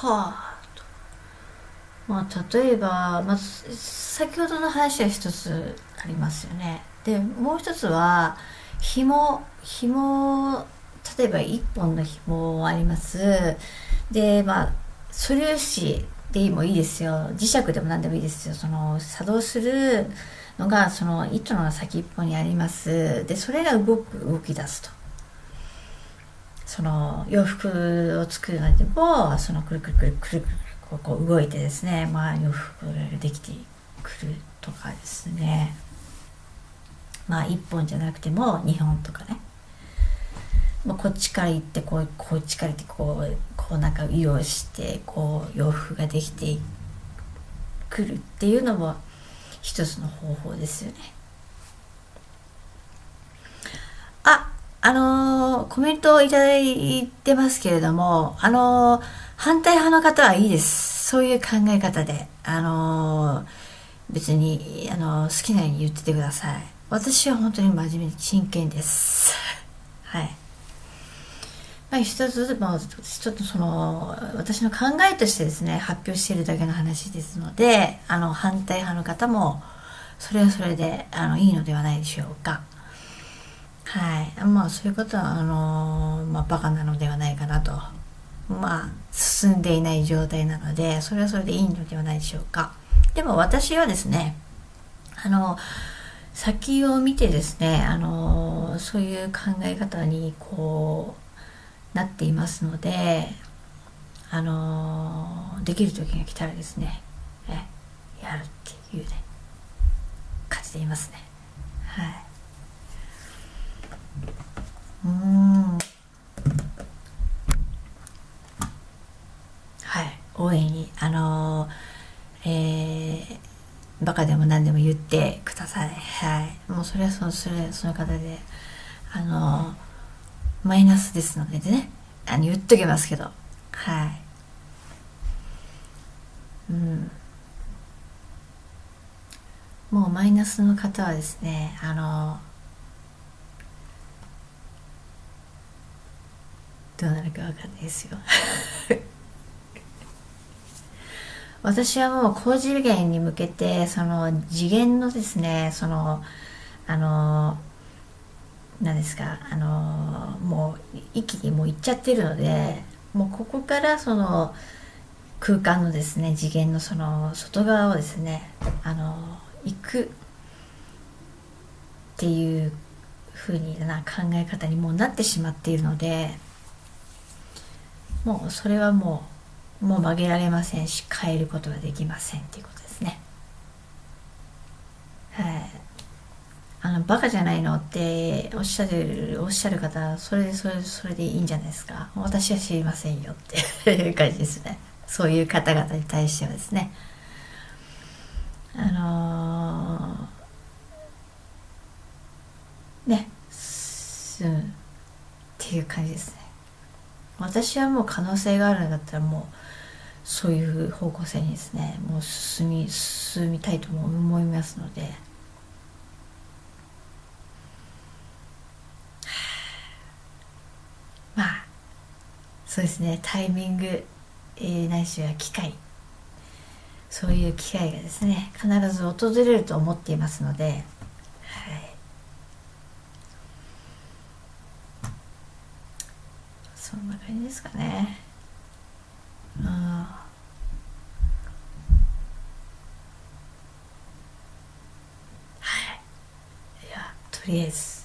とまあ例えば、まあ、先ほどの話は一つありますよね。でもう一つは紐紐例えば1本の紐あります。でまあ素粒子でもいいですよ。磁石でも何でもいいですよ。その作動するのがその糸の先っぽにあります。でそれが動く動き出すと。その洋服を作るのでもそのくるくるくるくるくるこう動いてですねまあ洋服ができてくるとかですねまあ1本じゃなくても2本とかねまあ、こっちから行ってこうこっちから行ってこうこうなんか利用してこう洋服ができてくるっていうのも一つの方法ですよね。あ、あのー、コメントをいただいてますけれども、あの、反対派の方はいいです。そういう考え方で。あの、別に、あの好きなように言っててください。私は本当に真面目に真剣です。はい。まあ、一つずつ、まあ、ちょっとその私の考えとしてですね発表しているだけの話ですのであの反対派の方もそれはそれであのいいのではないでしょうか。はい。まあそういうことはあの、まあ、バカなのではないかなと。まあ進んでいない状態なのでそれはそれでいいのではないでしょうか。でも私はですねあの先を見てですねあのそういう考え方にこうなっていますのであのできる時が来たらですねえやるっていうね感じでいますね。はいうんはい大いにあのえー、バカでも何でも言ってください。はい。もうそれはそのそれその方であのマイナスですのでね。あの言っときますけど。はい。うん。もうマイナスの方はですねあのどうなるか分かんないですよ。私はもう高次元に向けてその次元のですねそのあの何ですかあのもう一気にもう行っちゃってるのでもうここからその空間のですね次元のその外側をですねあの行くっていうふうにな考え方にもうなってしまっているのでもうそれはもうもう曲げられませんし変えることができませんっていうことですね。はい。あのバカじゃないのっておっしゃるおっしゃる方それでそれでそれでいいんじゃないですか。私は知りませんよっていう感じですね。そういう方々に対してはですね。あのー、ねうんっていう感じですね。私はもう可能性があるんだったらもうそういう方向性にですねもう進み進みたいと思いますので。まあそうですね。タイミング、えー、ないしは機会。そういう機会がですね必ず訪れると思っていますので、はい、そんな感じですかね。うんはい。ではとりあえず